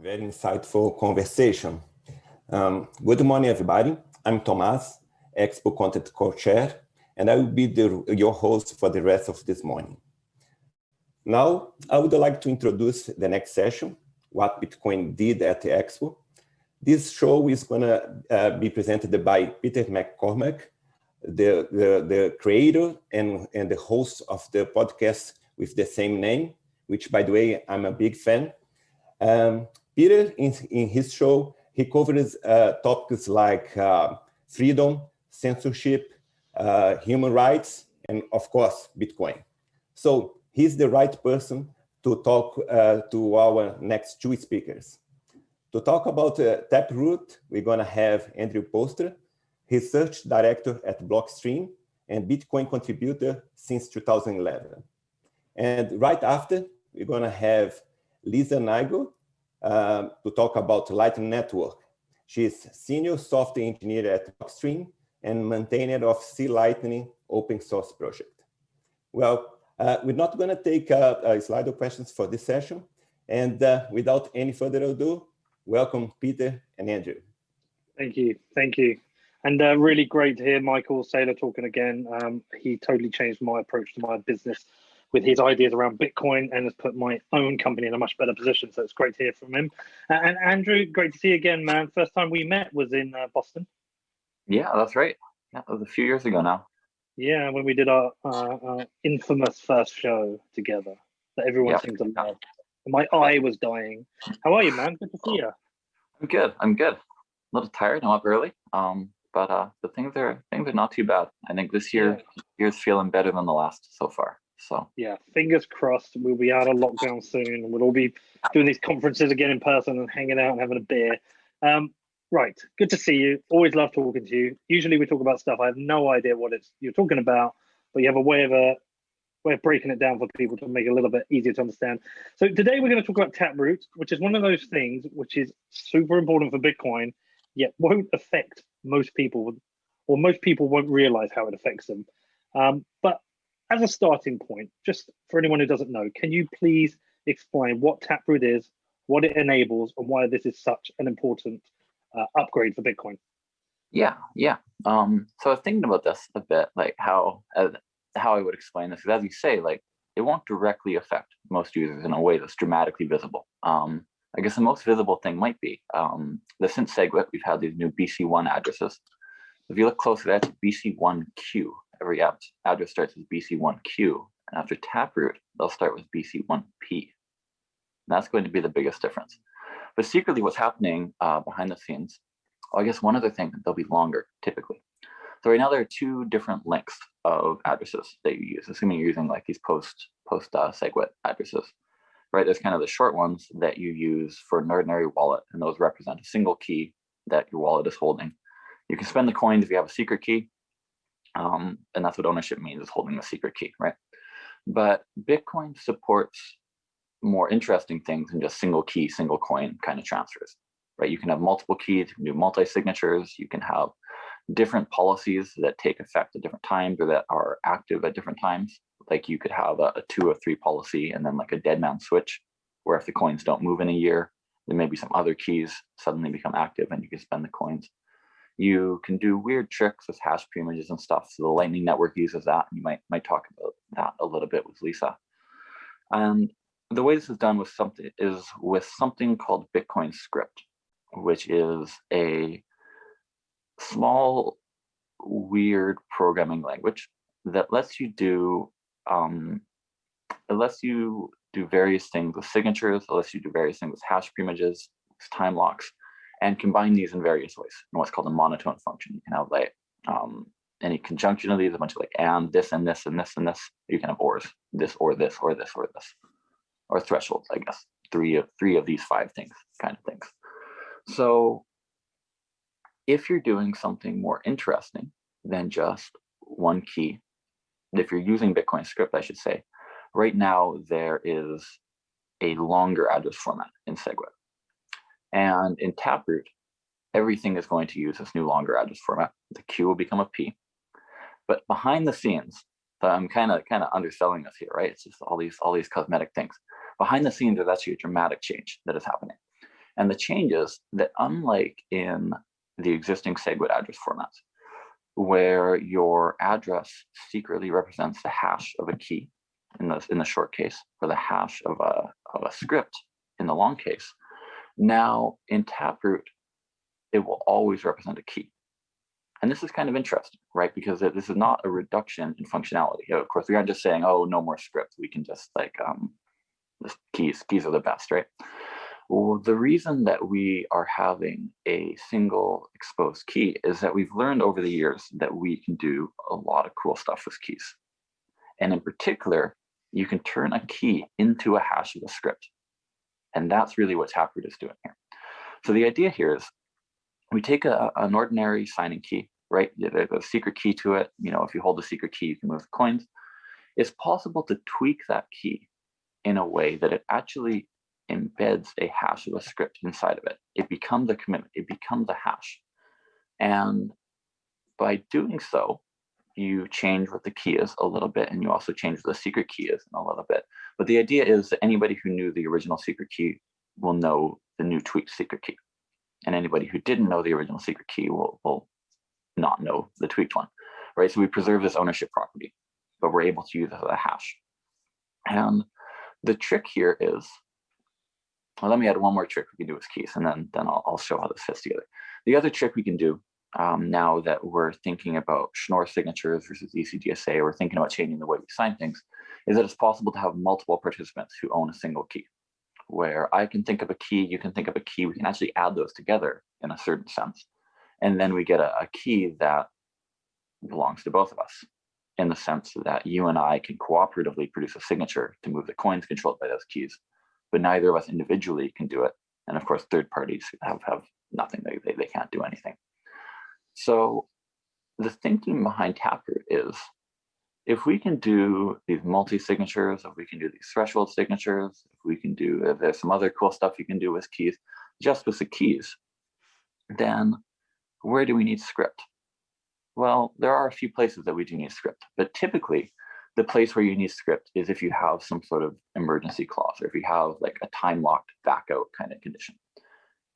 very insightful conversation. Um, good morning, everybody. I'm Tomas, Expo Content Co-Chair, and I will be the, your host for the rest of this morning. Now, I would like to introduce the next session, what Bitcoin did at the Expo. This show is going to uh, be presented by Peter McCormack, the, the, the creator and, and the host of the podcast with the same name, which, by the way, I'm a big fan. Um, Peter, in, in his show, he covers uh, topics like uh, freedom, censorship, uh, human rights, and of course, Bitcoin. So he's the right person to talk uh, to our next two speakers. To talk about uh, Taproot, we're gonna have Andrew Poelstra, research director at Blockstream and Bitcoin contributor since 2011. And right after, we're gonna have Lisa Neigut uh, to talk about Lightning Network. She's senior software engineer at Blockstream and maintainer of C Lightning open source project. Well, uh, we're not gonna take uh, a slide of questions for this session. And uh, without any further ado, welcome Peter and Andrew. Thank you, thank you. And uh, really great to hear Michael Saylor talking again. Um, he totally changed my approach to my business with his ideas around Bitcoin and has put my own company in a much better position. So it's great to hear from him. And Andrew, great to see you again, man. First time we met was in uh, Boston. Yeah, that's right. Yeah, that was a few years ago now. Yeah, when we did our, uh, infamous first show together that everyone yeah. seemed to love. My eye was dying. How are you, man? Good to see you. I'm good. I'm good. A little tired. I'm up early. Um, but uh, the things are things are not too bad. I think this year yeah. year's feeling better than the last so far. So yeah, fingers crossed. We'll be out of lockdown soon, we'll all be doing these conferences again in person and hanging out and having a beer. Um, right, good to see you. Always love talking to you. Usually we talk about stuff I have no idea what it's you're talking about, but you have a way of a uh, way of breaking it down for people to make it a little bit easier to understand. So today we're going to talk about Taproot, which is one of those things which is super important for Bitcoin, yet won't affect most people, or most people won't realize how it affects them. Um, but as a starting point, just for anyone who doesn't know, can you please explain what Taproot is, what it enables, and why this is such an important uh, upgrade for Bitcoin? Yeah, yeah. Um, so I was thinking about this a bit, like how uh, how I would explain this. Because as you say, like it won't directly affect most users in a way that's dramatically visible. Um, I guess the most visible thing might be um, that since SegWit, we've had these new BC1 addresses. If you look closer, that's BC1Q. Every app address starts with BC1Q. And after Taproot, they'll start with BC1P. And that's going to be the biggest difference. But secretly, what's happening uh, behind the scenes, I guess one other thing, they'll be longer typically. So right now there are two different lengths of addresses that you use, assuming you're using like these post post uh, SegWit addresses right? There's kind of the short ones that you use for an ordinary wallet, and those represent a single key that your wallet is holding. You can spend the coins if you have a secret key, um, and that's what ownership means, is holding the secret key, right? But Bitcoin supports more interesting things than just single key, single coin kind of transfers, right? You can have multiple keys, you can do multi-signatures, you can have different policies that take effect at different times or that are active at different times like you could have a, a two or three policy and then like a dead man switch, where if the coins don't move in a year, then maybe some other keys suddenly become active and you can spend the coins. You can do weird tricks with hash pre-images and stuff. So the Lightning Network uses that. And you might might talk about that a little bit with Lisa. And the way this is done with something is with something called Bitcoin script, which is a small, weird programming language that lets you do um, it lets you do various things with signatures, it lets you do various things with hash pre-images, time locks, and combine these in various ways in what's called a monotone function. You can have like um, any conjunction of these, a bunch of like and this and this and this and this. You can have ors, this or this or this or this, or thresholds, I guess. Three of three of these five things, kind of things. So if you're doing something more interesting than just one key if you're using Bitcoin script, I should say, right now there is a longer address format in SegWit. And in Taproot, everything is going to use this new longer address format. The Q will become a P. But behind the scenes, so I'm kind of kind of underselling this here, right? It's just all these all these cosmetic things. Behind the scenes, there's actually a dramatic change that is happening. And the change is that unlike in the existing SegWit address formats, where your address secretly represents the hash of a key in the, in the short case, or the hash of a, of a script in the long case, now in Taproot, it will always represent a key. And this is kind of interesting, right? Because this is not a reduction in functionality. Of course, we aren't just saying, oh, no more script. We can just like, um, the keys, keys are the best, right? Well, the reason that we are having a single exposed key is that we've learned over the years that we can do a lot of cool stuff with keys. And in particular, you can turn a key into a hash of a script. And that's really what Taproot is doing here. So the idea here is we take a, an ordinary signing key, right? There's a secret key to it. You know, if you hold the secret key, you can move the coins. It's possible to tweak that key in a way that it actually embeds a hash of a script inside of it. It becomes a commitment, it becomes a hash. And by doing so, you change what the key is a little bit, and you also change the secret key is a little bit. But the idea is that anybody who knew the original secret key will know the new tweaked secret key and anybody who didn't know the original secret key will, will not know the tweaked one, right? So we preserve this ownership property, but we're able to use it as a hash. And the trick here is, well, let me add one more trick we can do with keys, and then, then I'll, I'll show how this fits together. The other trick we can do um, now that we're thinking about Schnorr signatures versus ECDSA, we're thinking about changing the way we sign things, is that it's possible to have multiple participants who own a single key where I can think of a key, you can think of a key, we can actually add those together in a certain sense. And then we get a, a key that belongs to both of us in the sense that you and I can cooperatively produce a signature to move the coins controlled by those keys, but neither of us individually can do it. And of course, third parties have, have nothing, they, they, they can't do anything. So the thinking behind Taproot is if we can do these multi-signatures, if we can do these threshold signatures, if we can do, if there's some other cool stuff you can do with keys, just with the keys, then where do we need script? Well, there are a few places that we do need script, but typically the place where you need script is if you have some sort of emergency clause or if you have like a time locked back out kind of condition.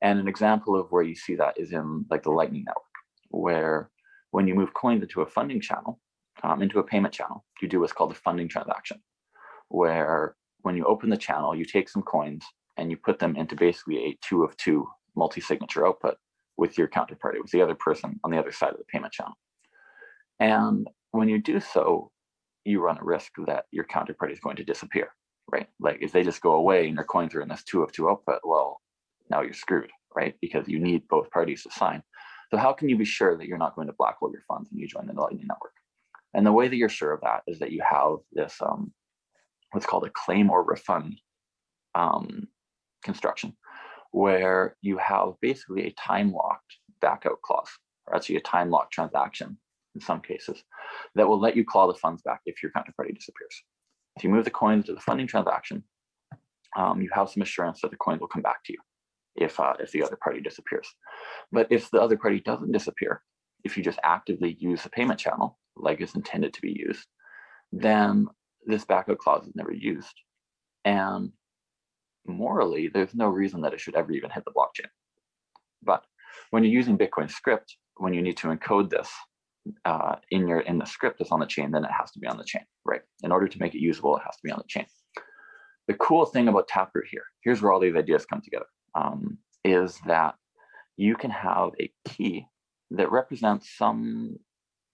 And an example of where you see that is in like the Lightning Network, where when you move coins into a funding channel, um, into a payment channel, you do what's called a funding transaction, where when you open the channel, you take some coins and you put them into basically a two of two multi-signature output with your counterparty, with the other person on the other side of the payment channel. And when you do so, you run a risk that your counterparty is going to disappear, right? Like if they just go away and your coins are in this two of two output, well, now you're screwed, right? Because you need both parties to sign. So how can you be sure that you're not going to blackhole your funds when you join the Lightning Network? And the way that you're sure of that is that you have this um, what's called a claim or refund um, construction, where you have basically a time locked backout clause, or actually a time locked transaction in some cases, that will let you claw the funds back if your counterparty disappears. If you move the coins to the funding transaction, um, you have some assurance that the coins will come back to you if uh, if the other party disappears. But if the other party doesn't disappear, if you just actively use the payment channel, like it's intended to be used, then this backup clause is never used. And morally, there's no reason that it should ever even hit the blockchain. But when you're using Bitcoin script, when you need to encode this uh, in your in the script that's on the chain, then it has to be on the chain, right? In order to make it usable, it has to be on the chain. The cool thing about Taproot here, here's where all these ideas come together, um, is that you can have a key that represents some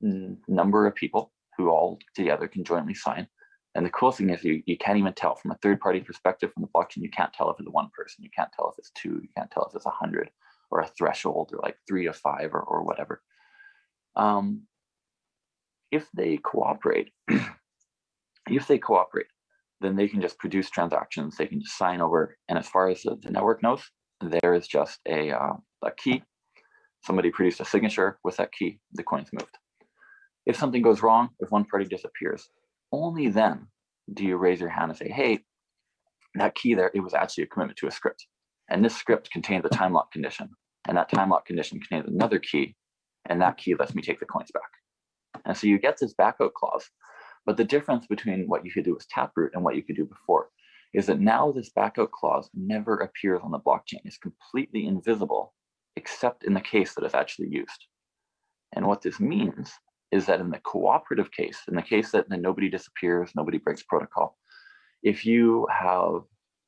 number of people who all together can jointly sign. And the cool thing is you, you can't even tell from a third party perspective from the blockchain, you can't tell if it's one person, you can't tell if it's two, you can't tell if it's a hundred or a threshold or like three or five or, or whatever. Um, if they cooperate, if they cooperate, then they can just produce transactions, they can just sign over. And as far as the, the network knows, there is just a, uh, a key. Somebody produced a signature with that key, the coin's moved. If something goes wrong, if one party disappears, only then do you raise your hand and say, hey, that key there, it was actually a commitment to a script. And this script contains a time lock condition. And that time lock condition contains another key. And that key lets me take the coins back. And so you get this backout clause. But the difference between what you could do with Taproot and what you could do before is that now this backout clause never appears on the blockchain. It's completely invisible, except in the case that it's actually used. And what this means is that in the cooperative case, in the case that, that nobody disappears, nobody breaks protocol, if you have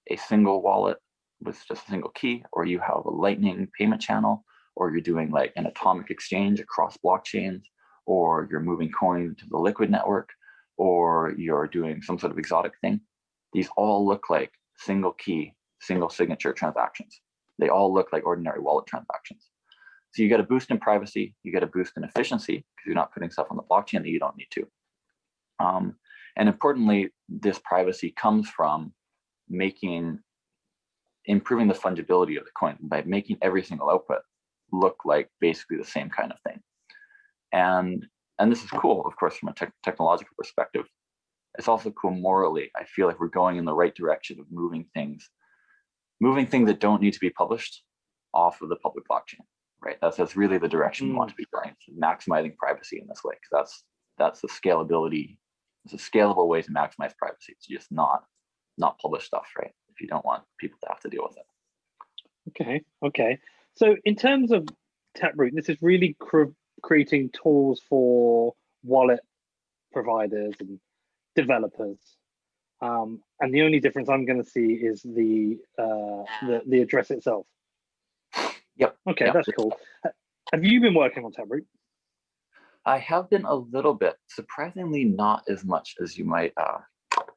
a single wallet with just a single key, or you have a lightning payment channel, or you're doing like an atomic exchange across blockchains, or you're moving coin to the liquid network, or you're doing some sort of exotic thing, these all look like single key, single signature transactions. They all look like ordinary wallet transactions. So you get a boost in privacy, you get a boost in efficiency because you're not putting stuff on the blockchain that you don't need to. Um, and importantly, this privacy comes from making, improving the fungibility of the coin by making every single output look like basically the same kind of thing. And, and this is cool, of course, from a te technological perspective. It's also cool morally. I feel like we're going in the right direction of moving things, moving things that don't need to be published off of the public blockchain right? That's that's really the direction mm. we want to be going, maximizing privacy in this way, because that's that's the scalability. It's a scalable way to maximize privacy. It's just not not publish stuff, right? If you don't want people to have to deal with it. Okay, okay. So in terms of Taproot, this is really cr creating tools for wallet providers and developers. Um, and the only difference I'm going to see is the, uh, the the address itself. Yep. Okay, yep. that's cool. Have you been working on Taproot? I have been a little bit, surprisingly not as much as you might uh,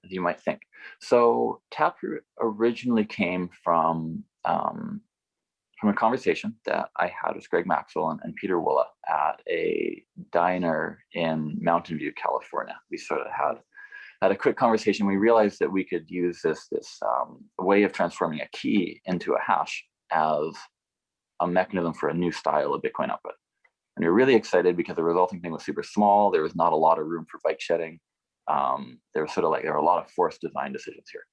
as you might think. So Taproot originally came from um, from a conversation that I had with Greg Maxwell and, and Pieter Wuille at a diner in Mountain View, California. We sort of had had a quick conversation. We realized that we could use this this um, way of transforming a key into a hash as a mechanism for a new style of Bitcoin output. And we are really excited because the resulting thing was super small. There was not a lot of room for bike shedding. Um, there was sort of like, there were a lot of forced design decisions here.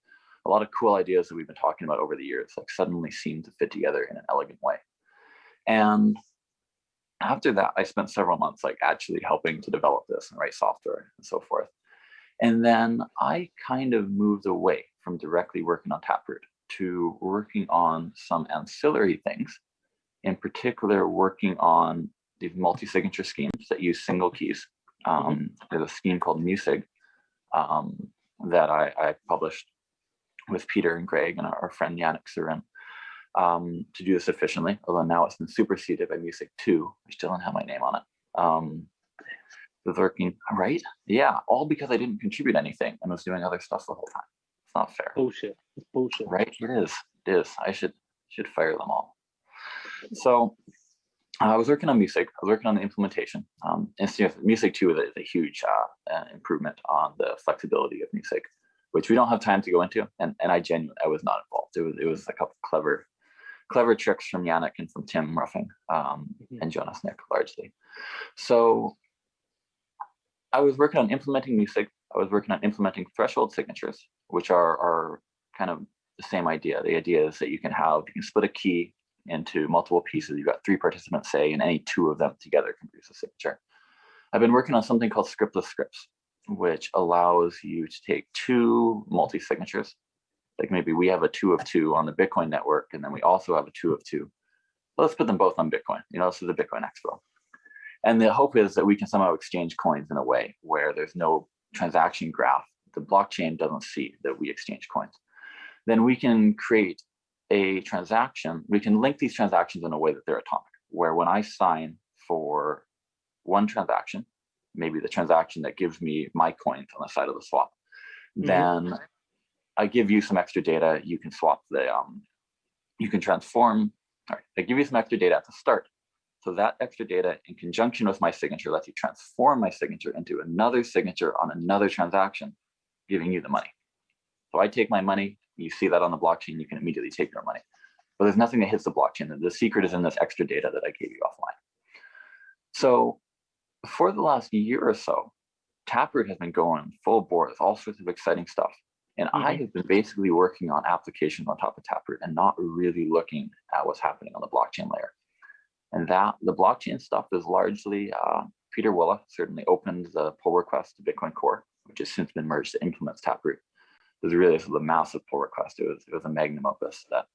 A lot of cool ideas that we've been talking about over the years, like suddenly seemed to fit together in an elegant way. And after that, I spent several months like actually helping to develop this and write software and so forth. And then I kind of moved away from directly working on Taproot to working on some ancillary things in particular working on these multi-signature schemes that use single keys. Mm-hmm. Um, there's a scheme called Musig um, that I, I, published with Peter and Greg and our, friend Yannick Seurin um, to do this efficiently, although now it's been superseded by Musig 2, which doesn't have my name on it. Um, the working, right? Yeah, all because I didn't contribute anything and was doing other stuff the whole time. It's not fair. Bullshit. It's bullshit. Right? It is. It is. I should should fire them all. So I was working on Musig. I was working on the implementation. Um, and so Musig 2 is a, is a huge uh, uh, improvement on the flexibility of Musig, which we don't have time to go into. And, and I genuinely, I was not involved. It was, it was a couple clever, clever tricks from Yannick and from Tim Ruffing um, mm -hmm. and Jonas Nick largely. So I was working on implementing Musig. I was working on implementing threshold signatures, which are, are kind of the same idea. The idea is that you can have, you can split a key into multiple pieces. You've got three participants, say, and any two of them together can produce a signature. I've been working on something called scriptless scripts, which allows you to take two multi-signatures. Like maybe we have a two of two on the Bitcoin network, and then we also have a two of two. Let's put them both on Bitcoin. You know, this is the Bitcoin Expo. And the hope is that we can somehow exchange coins in a way where there's no transaction graph. The blockchain doesn't see that we exchange coins. Then we can create a transaction, we can link these transactions in a way that they're atomic, where when I sign for one transaction, maybe the transaction that gives me my coins on the side of the swap, mm -hmm. then I give you some extra data, you can swap the, um, you can transform, all right, I give you some extra data at the start. So that extra data in conjunction with my signature lets you transform my signature into another signature on another transaction, giving you the money. So I take my money, you see that on the blockchain, you can immediately take your money. But there's nothing that hits the blockchain. The secret is in this extra data that I gave you offline. So for the last year or so, Taproot has been going full bore with all sorts of exciting stuff. And mm -hmm. I mm-hmm. have been basically working on applications on top of Taproot and not really looking at what's happening on the blockchain layer. And that the blockchain stuff is largely uh, Pieter Wuille certainly opened the pull request to Bitcoin Core, which has since been merged to implement Taproot. was really a massive pull request. It was it was a magnum opus that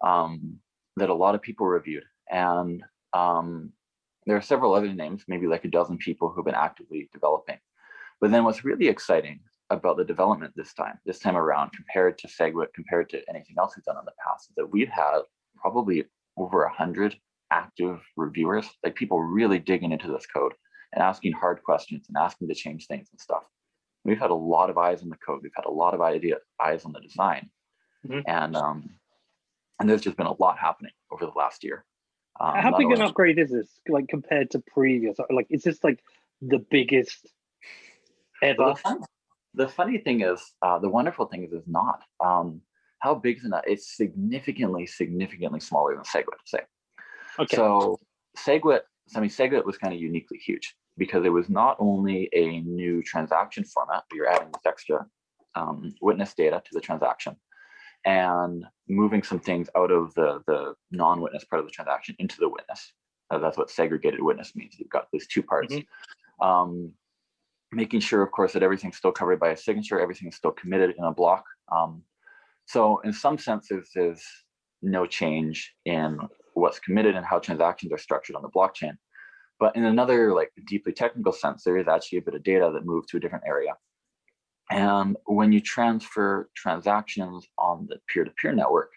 um, that a lot of people reviewed, and um, there are several other names, maybe like a dozen people who've been actively developing. But then what's really exciting about the development this time, this time around, compared to SegWit, compared to anything else we've done in the past, is that we've had probably over a hundred active reviewers, like people really digging into this code and asking hard questions and asking to change things and stuff. We've had a lot of eyes on the code. We've had a lot of idea eyes on the design, Mhm. and um, and there's just been a lot happening over the last year. Um, How big an upgrade is this, like compared to previous? Like, is this like the biggest Well, ever? the, fun, the funny thing is, uh, the wonderful thing is, is not. Um, how big is it? not? It's significantly, significantly smaller than SegWit. Say. Okay. So SegWit, I mean, SegWit was kind of uniquely huge because it was not only a new transaction format, but you're adding this extra um, witness data to the transaction and moving some things out of the, the non-witness part of the transaction into the witness. Uh, that's what segregated witness means. You've got these two parts. Um, making sure, of course, that everything's still covered by a signature, everything's still committed in a block. Um, so in some senses, there's no change in what's committed and how transactions are structured on the blockchain. But in another like deeply technical sense, there is actually a bit of data that moved to a different area. And when you transfer transactions on the peer-to-peer network,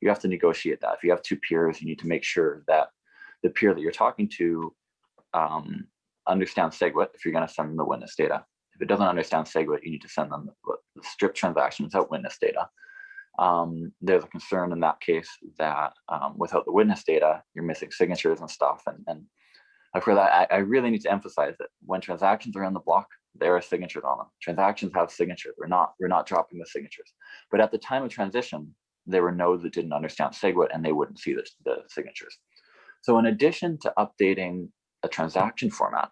you have to negotiate that. If you have two peers, you need to make sure that the peer that you're talking to um, understands SegWit if you're going to send them the witness data. If it doesn't understand SegWit, you need to send them the, stripped transaction without witness data. Um, there's a concern in that case that um, without the witness data, you're missing signatures and stuff. And, and for that, I, I really need to emphasize that when transactions are on the block, there are signatures on them. Transactions have signatures. We're not we're not dropping the signatures. But at the time of transition, there were nodes that didn't understand SegWit and they wouldn't see the, the signatures. So in addition to updating a transaction format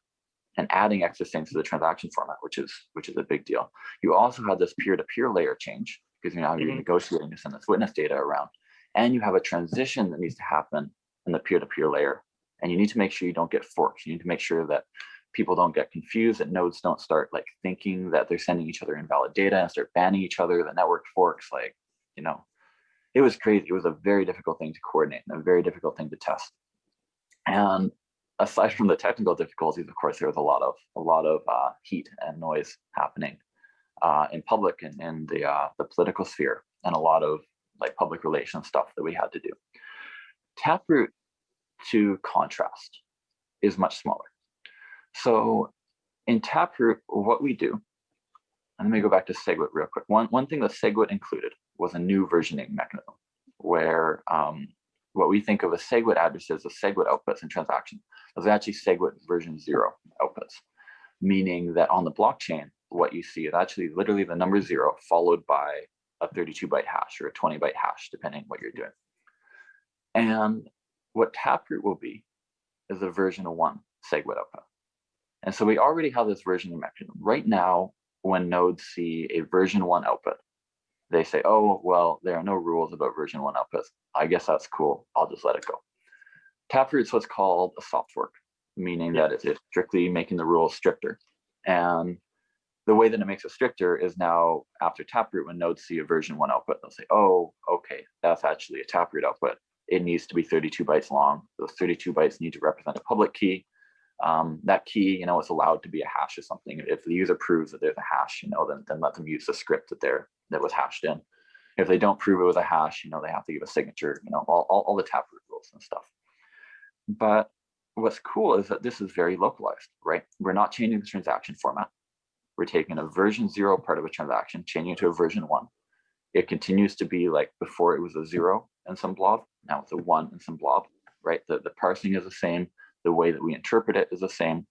and adding extra things to the transaction format, which is which is a big deal, you also have this peer-to-peer layer change because now you're Mhm. negotiating to send this witness data around, and you have a transition that needs to happen in the peer-to-peer layer, and you need to make sure you don't get forks. You need to make sure that people don't get confused, that nodes don't start like thinking that they're sending each other invalid data and start banning each other. The network forks, like you know, it was crazy. It was a very difficult thing to coordinate and a very difficult thing to test. And aside from the technical difficulties, of course, there was a lot of a lot of uh, heat and noise happening uh, in public and in the uh, the political sphere, and a lot of like public relations stuff that we had to do. Taproot, to contrast, is much smaller. So in Taproot, what we do, and let me go back to SegWit real quick. One, one thing that SegWit included was a new versioning mechanism where um, what we think of as SegWit addresses as SegWit outputs and transactions. Are actually SegWit version zero outputs, meaning that on the blockchain, what you see is actually literally the number zero followed by a 32 byte hash or a 20 byte hash, depending what you're doing. And what Taproot will be is a version of one SegWit output. And so we already have this versioning mechanism. Right now, when nodes see a version one output, they say, oh, well, there are no rules about version one outputs. I guess that's cool. I'll just let it go. Taproot's what's called a soft fork, meaning that it's it's strictly making the rules stricter. And the way that it makes it stricter is now after Taproot, when nodes see a version one output, they'll say, oh, okay, that's actually a Taproot output. It needs to be 32 bytes long. Those 32 bytes need to represent a public key. Um, that key, you know, is allowed to be a hash or something. If the user proves that there's a hash, you know, then, then let them use the script that they're that was hashed in. If they don't prove it was a hash, you know, they have to give a signature, you know, all, all, all the Taproot rules and stuff. But what's cool is that this is very localized, right? We're not changing the transaction format. We're taking a version zero part of a transaction, changing it to a version one. It continues to be like before it was a zero and some blob. Now it's a one and some blob, right? The, the parsing is the same. The way that we interpret it is the same.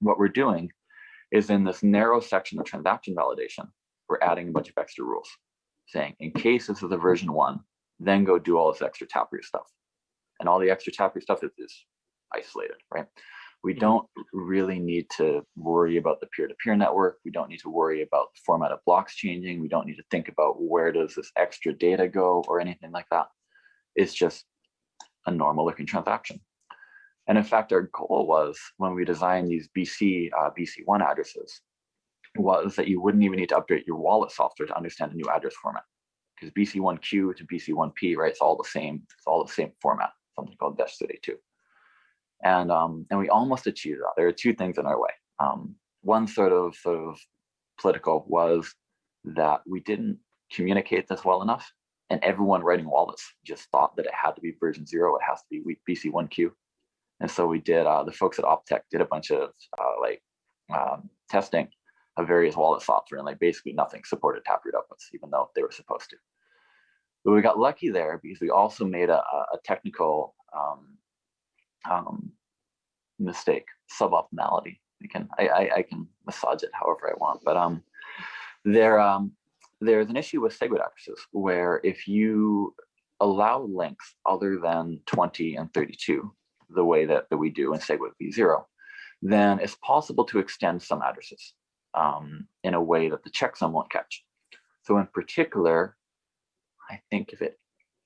What we're doing is in this narrow section of transaction validation, we're adding a bunch of extra rules saying in case this is a version one, then go do all this extra Taproot stuff. And all the extra Taproot stuff is, is isolated, right? We Mhm. don't really need to worry about the peer-to-peer network. We don't need to worry about the format of blocks changing. We don't need to think about where does this extra data go or anything like that. It's just a normal looking transaction. And in fact, our goal was when we designed these BC, uh, BC1 addresses, was that you wouldn't even need to update your wallet software to understand a new address format because BC1Q to BC1P, right? It's all the same. It's all the same format. Something called Bech32, and um, and we almost achieved that. There are two things in our way. Um, one sort of sort of political was that we didn't communicate this well enough, and everyone writing wallets just thought that it had to be version zero. It has to be BC1Q, and so we did. Uh, the folks at Optech did a bunch of uh, like um, testing of various wallet software and like basically nothing supported Taproot outputs, even though they were supposed to. But we got lucky there because we also made a, a technical um, um, mistake, suboptimality. We can I, I, I can massage it however I want, but um, there um, there's an issue with SegWit addresses where if you allow lengths other than 20 and 32, the way that, that we do in SegWit v0, then it's possible to extend some addresses um, in a way that the checksum won't catch. So in particular, I think if it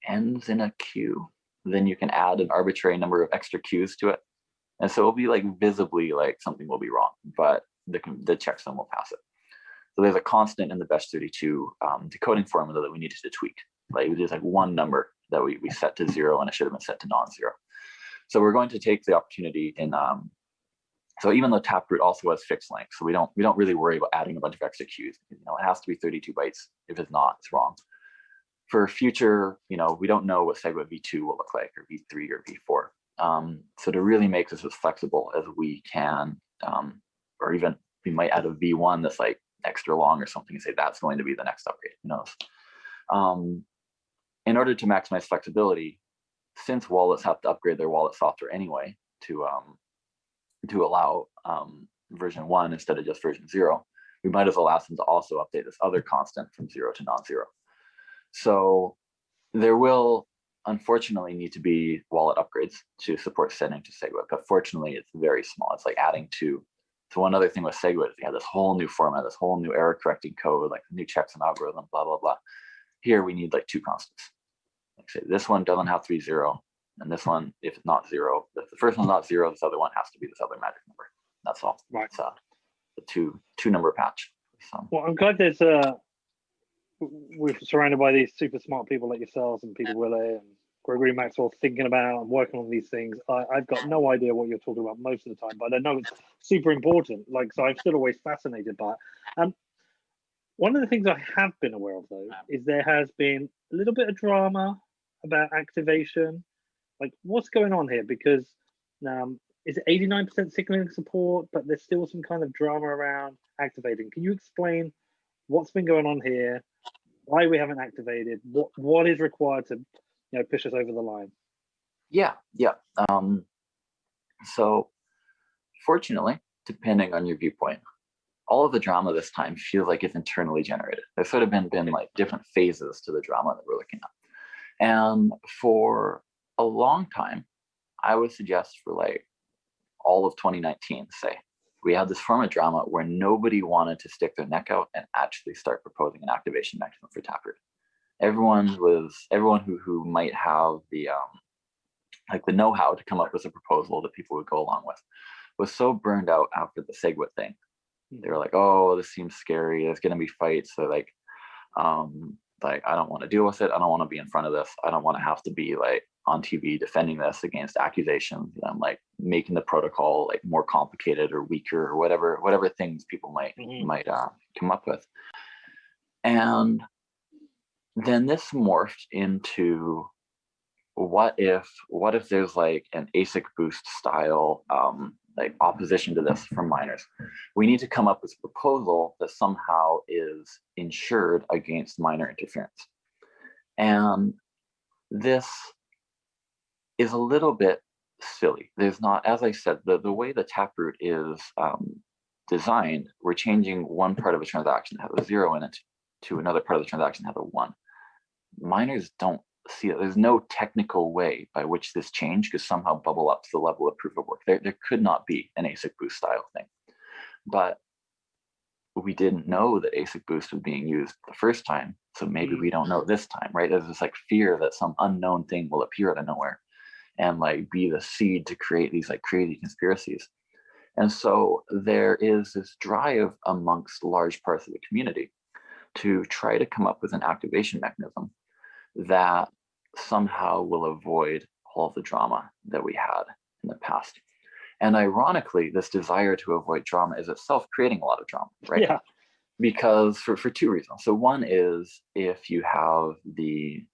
ends in a Q, then you can add an arbitrary number of extra Qs to it. And so it'll be like visibly like something will be wrong, but the, the checksum will pass it. So there's a constant in the bech32 um, decoding formula that we needed to tweak. Like there's like one number that we, we set to zero and it should have been set to non-zero. So we're going to take the opportunity in um, so even though Taproot also has fixed length, so we don't we don't really worry about adding a bunch of extra Qs. You know, it has to be 32 bytes. If it's not, it's wrong. For future, you know, we don't know what SegWit v2 will look like, or v3 or v4. Um, so to really make this as flexible as we can, um, or even we might add a v1 that's like extra long or something and say that's going to be the next upgrade. Who knows? Um, in order to maximize flexibility, since wallets have to upgrade their wallet software anyway to um, to allow um, version one instead of just version zero, we might as well ask them to also update this other constant from zero to non-zero. So there will unfortunately need to be wallet upgrades to support sending to SegWit, but fortunately it's very small. It's like adding to, so one other thing with SegWit is you have this whole new format, this whole new error correcting code, like new checksum algorithm, blah, blah, blah. Here we need like two constants. Like say this one doesn't have three zero, and this one, if it's not zero, if the first one's not zero, this other one has to be this other magic number. That's all. Right. It's uh, the two two number patch. So Well, I'm glad there's uh we're surrounded by these super smart people like yourselves and Pieter Wuille and Gregory Maxwell thinking about and working on these things. I, I've got no idea what you're talking about most of the time, but I know it's super important. Like, so I'm still always fascinated by it. Um, one of the things I have been aware of though is there has been a little bit of drama about activation. Like, what's going on here? Because um, is it 89% signaling support, but there's still some kind of drama around activating. Can you explain what's been going on here? Why we haven't activated? What what is required to you know push us over the line? yeah, yeah. Um, so fortunately, depending on your viewpoint, all of the drama this time feels like it's internally generated. There's sort of been been like different phases to the drama that we're looking at. And for a long time, I would suggest for like all of 2019, say, we had this form of drama where nobody wanted to stick their neck out and actually start proposing an activation mechanism for Taproot. Everyone was everyone who who might have the um, like the know-how to come up with a proposal that people would go along with was so burned out after the SegWit thing. They were like, "Oh, this seems scary. There's going to be fights." So like, um, like I don't want to deal with it. I don't want to be in front of this. I don't want to have to be like on TV defending this against accusations and like making the protocol like more complicated or weaker or whatever whatever things people might Mhm. might uh, come up with. And then this morphed into what if what if there's like an ASIC boost style um, like opposition to this from miners? We need to come up with a proposal that somehow is insured against miner interference. And this is a little bit silly. There's not, as I said, the, the way the taproot is um, designed, we're changing one part of a transaction that has a zero in it to another part of the transaction that has a one. Miners don't see it. There's no technical way by which this change could somehow bubble up to the level of proof of work. There, there could not be an ASIC boost style thing. But we didn't know that ASIC boost was being used the first time. So maybe we don't know this time, right? There's this like fear that some unknown thing will appear out of nowhere and like be the seed to create these like crazy conspiracies. And so there is this drive amongst large parts of the community to try to come up with an activation mechanism that somehow will avoid all of the drama that we had in the past. And ironically, this desire to avoid drama is itself creating a lot of drama, right? Yeah. Because for, for two reasons. So one is if you have the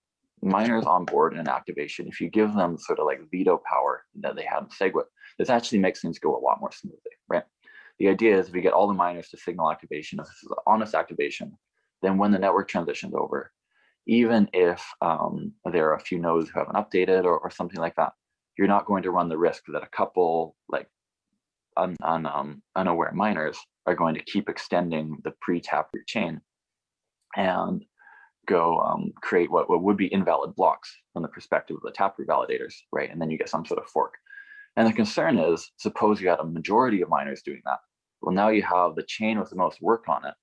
miners on board in an activation, if you give them sort of like veto power that they have in SegWit, this actually makes things go a lot more smoothly, right? The idea is if we get all the miners to signal activation, if this is an honest activation, then when the network transitions over, even if um, there are a few nodes who haven't updated or, or something like that, you're not going to run the risk that a couple like un, un, um, unaware miners are going to keep extending the pre-taproot chain and go um, create what, what would be invalid blocks from the perspective of the taproot validators, right? And then you get some sort of fork. And the concern is, suppose you had a majority of miners doing that. Well, now you have the chain with the most work on it,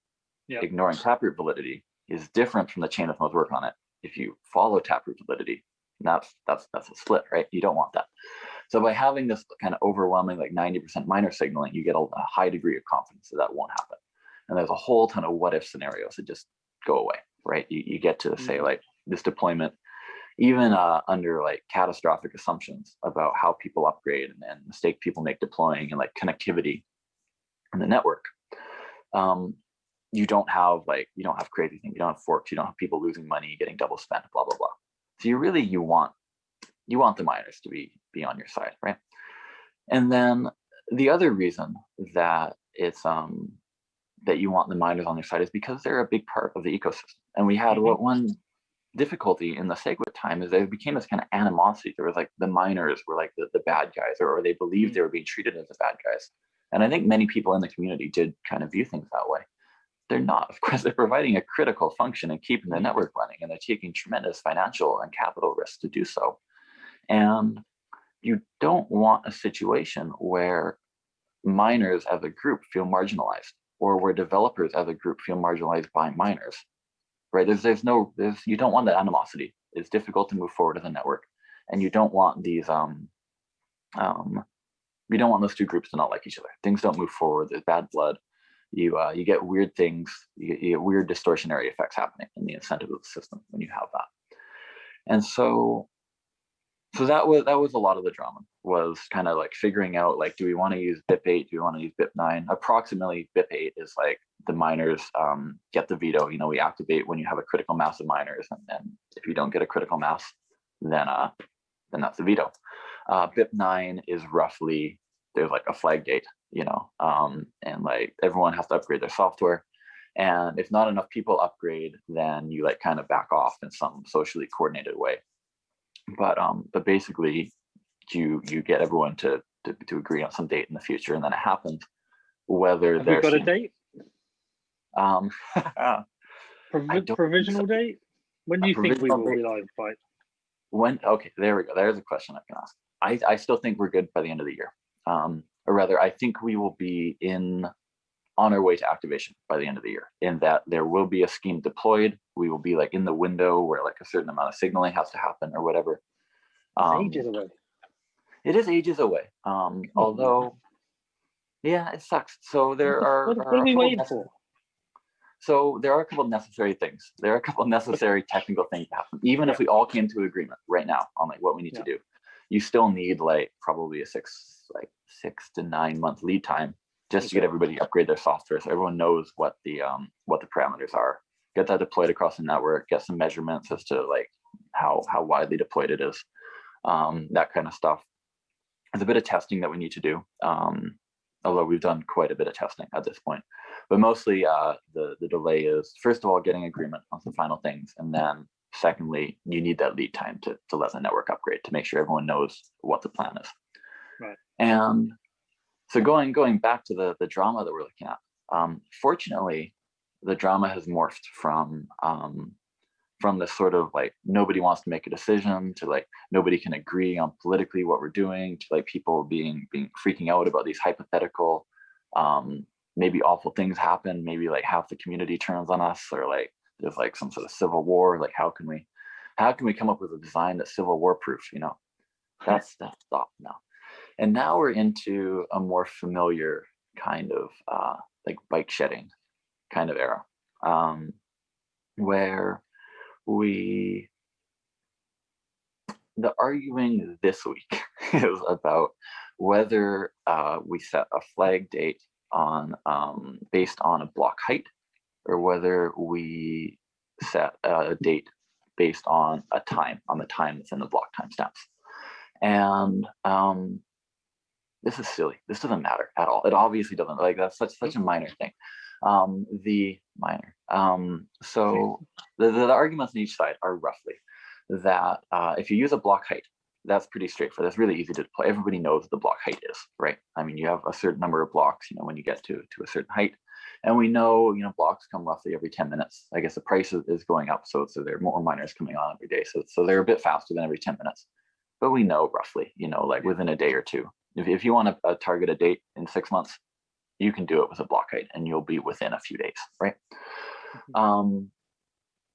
Yep. ignoring taproot validity is different from the chain of most work on it. If you follow taproot validity, that's that's that's a split, right? You don't want that. So by having this kind of overwhelming like 90% miner signaling, you get a, a high degree of confidence that that won't happen. And there's a whole ton of what if scenarios that just go away, right? You, you get to say Mhm. like this deployment, even uh, under like catastrophic assumptions about how people upgrade and, and mistake people make deploying and like connectivity in the network. Um, you don't have like you don't have crazy things, you don't have forks, you don't have people losing money, getting double spent, blah blah blah. So you really you want you want the miners to be be on your side, right? And then the other reason that it's um that you want the miners on your side is because they're a big part of the ecosystem. And we had what one difficulty in the SegWit time is there became this kind of animosity. There was like the miners were like the, the bad guys, or, or they believed Mhm. they were being treated as the bad guys. And I think many people in the community did kind of view things that way. They're not. Of course, they're providing a critical function and keeping the network running, and they're taking tremendous financial and capital risks to do so. And you don't want a situation where miners as a group feel marginalized or where developers as a group feel marginalized by miners right? There's there's no there's you don't want that animosity. It's difficult to move forward as a network and you don't want these um um you don't want those two groups to not like each other. Things don't move forward. There's bad blood you uh you get weird things you get, you get weird distortionary effects happening in the incentive of the system when you have that. And so so that was that was a lot of the drama was kind of like figuring out like do we want to use BIP8 do we want to use BIP9 approximately BIP8 is like the miners um, get the veto. You know we activate when you have a critical mass of miners and then if you don't get a critical mass then uh then that's the veto. Uh, BIP9 is roughly there's like a flag gate you know um, and like everyone has to upgrade their software and if not enough people upgrade then you like kind of back off in some socially coordinated way but um but basically you you get everyone to, to to agree on some date in the future and then it happens whether Have we they're got a date? um Provi- provisional so. date? When do you think we will be live by? when okay there we go there's a question i can ask i i still think we're good by the end of the year um or rather i think we will be in on our way to activation by the end of the year in that there will be a scheme deployed we will be like in the window where like a certain amount of signaling has to happen or whatever It's Um, ages away. It is ages away. Um, although, yeah, it sucks. So there are. What, are what are we waiting for? So there are a couple necessary things. There are a couple necessary technical things to happen. Even if we all came to agreement right now on like what we need to do, you still need like probably a six, like six to nine month lead time just to get everybody to upgrade their software so everyone knows what the um what the parameters are. Get that deployed across the network. Get some measurements as to like how how widely deployed it is. Um, that kind of stuff. There's a bit of testing that we need to do. Um, although we've done quite a bit of testing at this point. But mostly uh, the, the delay is, first of all, getting agreement on some final things. And then secondly, you need that lead time to, to let the network upgrade to make sure everyone knows what the plan is. Right. And so going going back to the, the drama that we're looking at, um, fortunately, the drama has morphed from um, from this sort of like nobody wants to make a decision to like nobody can agree on politically what we're doing to like people being being freaking out about these hypothetical um maybe awful things happen maybe like half the community turns on us or like there's like some sort of civil war like how can we how can we come up with a design that's civil war proof you know that's that's stop now And now we're into a more familiar kind of uh, like bike shedding kind of era, um, where we, the arguing this week is about whether uh, we set a flag date on um, based on a block height or whether we set a date based on a time, on the time that's in the block timestamps. And um, this is silly. This doesn't matter at all. It obviously doesn't. Like that's such such a minor thing. Um, the minor. Um, so the, the, the arguments on each side are roughly that uh, if you use a block height, that's pretty straightforward. That's really easy to deploy. Everybody knows what the block height is, right? I mean, you have a certain number of blocks, you know, when you get to, to a certain height. And we know, you know, blocks come roughly every 10 minutes. I guess the price is, is going up. So, so there are more miners coming on every day. So, so they're a bit faster than every 10 minutes. But we know roughly, you know, like within a day or two. If, if you want to uh, target a date in six months, you can do it with a block height and you'll be within a few days, right? Mm-hmm. Um,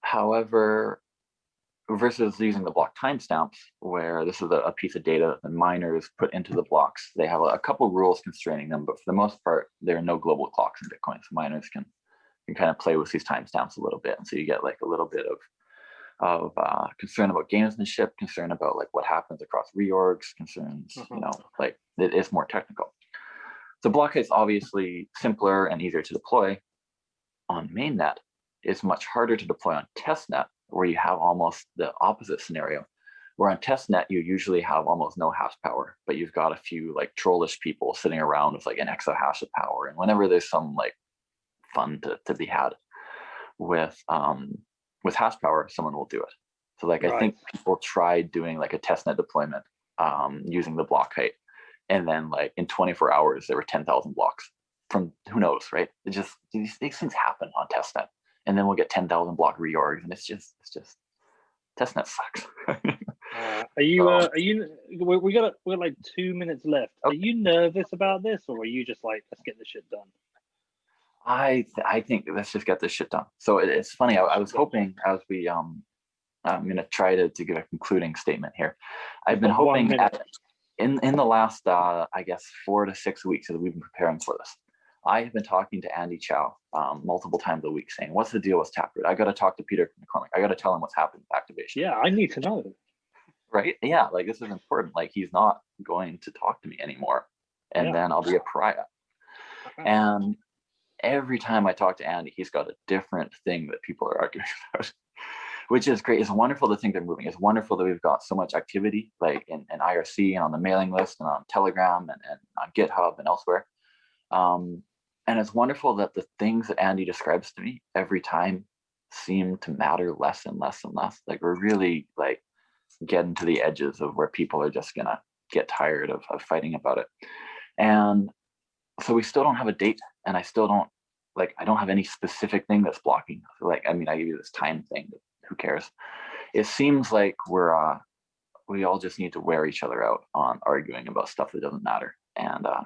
however, versus using the block timestamps, where this is a, piece of data that the miners put into the blocks. They have a, a couple rules constraining them, but for the most part, there are no global clocks in Bitcoin. So miners can can kind of play with these timestamps a little bit, and so you get like a little bit of of uh, concern about gamesmanship, concern about like what happens across reorgs, concerns, you mm-hmm. know, like it is more technical. So block is obviously simpler and easier to deploy on mainnet. It's much harder to deploy on testnet where you have almost the opposite scenario. Where on testnet, you usually have almost no hash power, but you've got a few like trollish people sitting around with like an exahash of power. And whenever there's some like fun to, to be had with um, with hash power, someone will do it. So like right. I think people tried doing like a testnet deployment um, using the block height. And then like in 24 hours, there were 10,000 blocks from who knows, right? It just, these, these things happen on testnet and then we'll get 10,000 block reorgs and it's just, it's just, testnet sucks. uh, are you, uh, are you, we, we got, we got like two minutes left. Okay. Are you nervous about this or are you just like, let's get this shit done? I, I think let's just get this shit done. So it, it's funny. I, I was hoping as we, um, I'm going to try to, to give a concluding statement here. I've been hoping at, in, in the last, uh, I guess, four to six weeks as we've been preparing for this, I have been talking to Andy Chow um, multiple times a week saying, what's the deal with Taproot? I got to talk to Peter McCormack. I got to tell him what's happened with activation. Yeah, I need to know. Right? Yeah, like this is important. Like he's not going to talk to me anymore. And yeah. then I'll be a pariah. And every time I talk to Andy, he's got a different thing that people are arguing about, which is great. It's wonderful to think they're moving. It's wonderful that we've got so much activity like in, in IRC and on the mailing list and on Telegram and, and on GitHub and elsewhere. Um, and it's wonderful that the things that Andy describes to me every time seem to matter less and less and less. Like we're really like getting to the edges of where people are just gonna get tired of, of fighting about it. And so we still don't have a date and I still don't like, I don't have any specific thing that's blocking. like, I mean, I give you this time thing, who cares? It seems like we're, uh, we all just need to wear each other out on arguing about stuff that doesn't matter. And uh,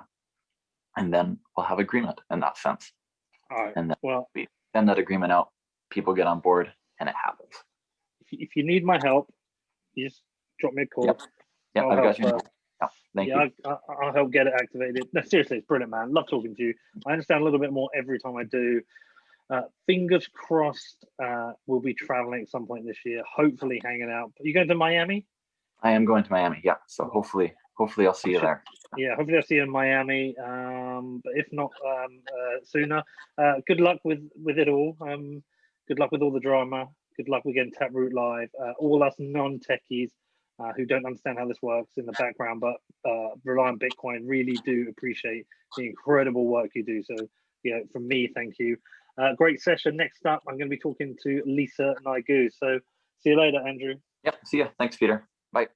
and then we'll have agreement in that sense. All right. And then well, we send that agreement out, people get on board, and it happens. If you need my help, you just drop me a call. Yep, yep I've got you. Yeah, thank yeah, you. I, I'll help get it activated. No, seriously, it's brilliant, man. Love talking to you. I understand a little bit more every time I do. Uh, fingers crossed, uh, we'll be traveling at some point this year. Hopefully, hanging out. Are you going to Miami? I am going to Miami. Yeah. So hopefully, hopefully I'll see you there. Yeah, hopefully I'll see you in Miami. Um, but if not um, uh, sooner, uh, good luck with with it all. Um, good luck with all the drama. Good luck with getting Taproot live. Uh, all us non-techies uh, who don't understand how this works in the background, but uh, rely on Bitcoin, really do appreciate the incredible work you do. So, you know, from me, thank you. Uh, great session. Next up, I'm going to be talking to Lisa Neigut. So, see you later, Andrew. Yep. See you. Thanks, Peter. Bye.